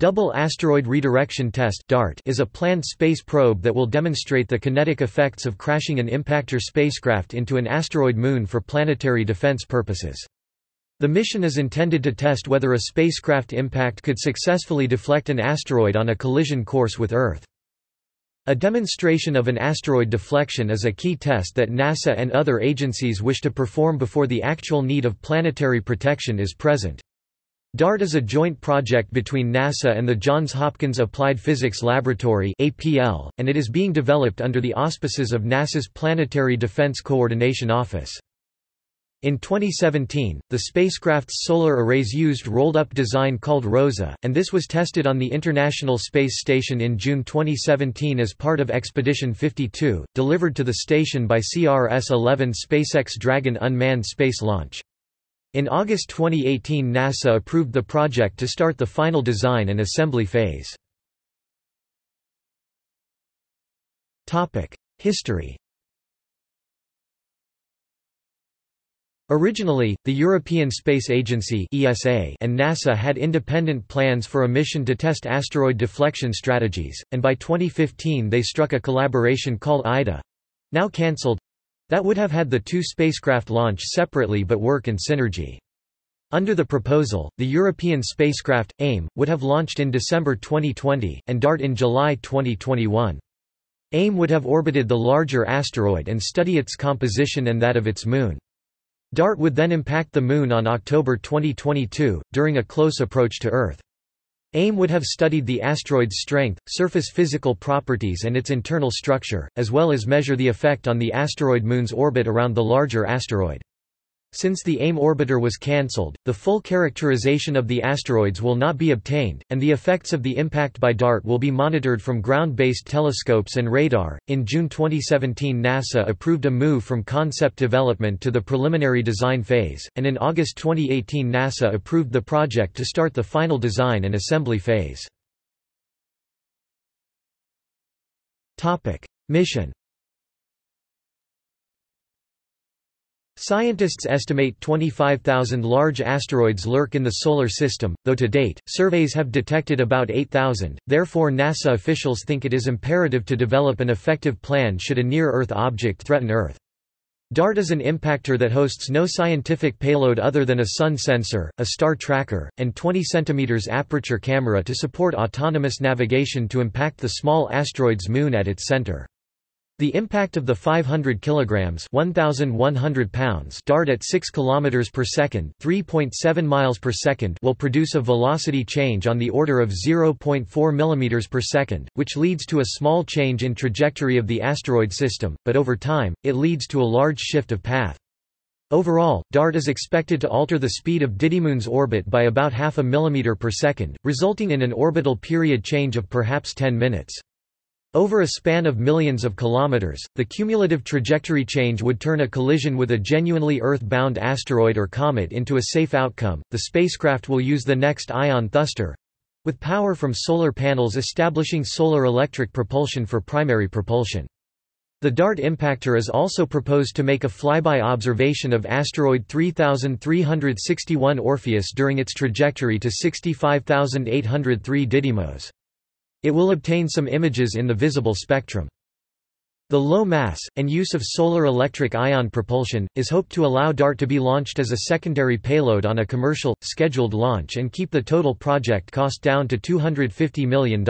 Double Asteroid Redirection Test DART is a planned space probe that will demonstrate the kinetic effects of crashing an impactor spacecraft into an asteroid moon for planetary defense purposes. The mission is intended to test whether a spacecraft impact could successfully deflect an asteroid on a collision course with Earth. A demonstration of an asteroid deflection is a key test that NASA and other agencies wish to perform before the actual need of planetary protection is present. DART is a joint project between NASA and the Johns Hopkins Applied Physics Laboratory (APL), and it is being developed under the auspices of NASA's Planetary Defense Coordination Office. In 2017, the spacecraft's solar arrays used rolled-up design called ROSA, and this was tested on the International Space Station in June 2017 as part of Expedition 52, delivered to the station by CRS-11 SpaceX Dragon unmanned space launch. In August 2018 NASA approved the project to start the final design and assembly phase. History Originally, the European Space Agency (ESA) and NASA had independent plans for a mission to test asteroid deflection strategies, and by 2015 they struck a collaboration called IDA, now cancelled, that would have had the two spacecraft launch separately but work in synergy. Under the proposal, the European spacecraft, AIM, would have launched in December 2020, and DART in July 2021. AIM would have orbited the larger asteroid and study its composition and that of its moon. DART would then impact the Moon on October 2022, during a close approach to Earth. AIM would have studied the asteroid's strength, surface physical properties and its internal structure, as well as measure the effect on the asteroid Moon's orbit around the larger asteroid. Since the AIM orbiter was cancelled, the full characterization of the asteroids will not be obtained, and the effects of the impact by DART will be monitored from ground-based telescopes and radar. In June 2017, NASA approved a move from concept development to the preliminary design phase, and in August 2018, NASA approved the project to start the final design and assembly phase. Mission Scientists estimate 25,000 large asteroids lurk in the Solar System, though to date, surveys have detected about 8,000, therefore NASA officials think it is imperative to develop an effective plan should a near-Earth object threaten Earth. DART is an impactor that hosts no scientific payload other than a sun sensor, a star tracker, and 20 cm aperture camera to support autonomous navigation to impact the small asteroid's moon at its center. The impact of the 500 kilograms 1100 pounds dart at 6 kilometers per second, 3.7 miles per second will produce a velocity change on the order of 0.4 millimeters per second, which leads to a small change in trajectory of the asteroid system, but over time it leads to a large shift of path. Overall, DART is expected to alter the speed of Didymoon's orbit by about half a millimeter per second, resulting in an orbital period change of perhaps 10 minutes. Over a span of millions of kilometers, the cumulative trajectory change would turn a collision with a genuinely Earth-bound asteroid or comet into a safe outcome. The spacecraft will use the next ion thruster with power from solar panels establishing solar electric propulsion for primary propulsion. The DART impactor is also proposed to make a flyby observation of asteroid 3361 Orpheus during its trajectory to 65803 Didymos. It will obtain some images in the visible spectrum. The low mass, and use of solar electric ion propulsion, is hoped to allow DART to be launched as a secondary payload on a commercial, scheduled launch and keep the total project cost down to $250 million.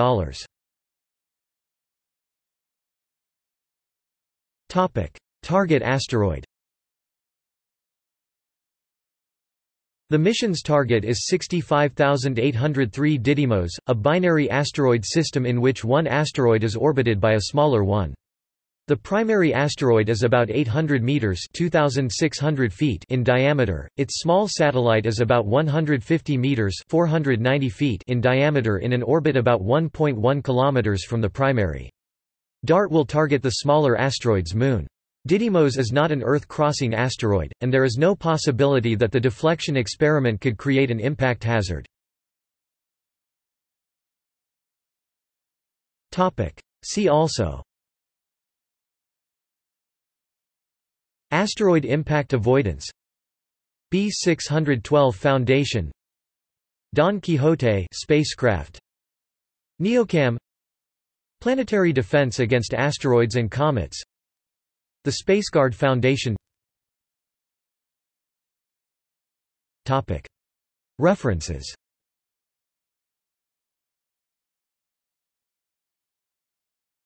Target asteroid The mission's target is 65803 Didymos, a binary asteroid system in which one asteroid is orbited by a smaller one. The primary asteroid is about 800 meters (2600 feet) in diameter. Its small satellite is about 150 meters (490 feet) in diameter in an orbit about 1.1 kilometers from the primary. DART will target the smaller asteroid's moon. Didymos is not an Earth-crossing asteroid, and there is no possibility that the deflection experiment could create an impact hazard. See also Asteroid impact avoidance B612 Foundation Don Quixote spacecraft NEOCAM Planetary Defense Against Asteroids and Comets The SpaceGuard Foundation. References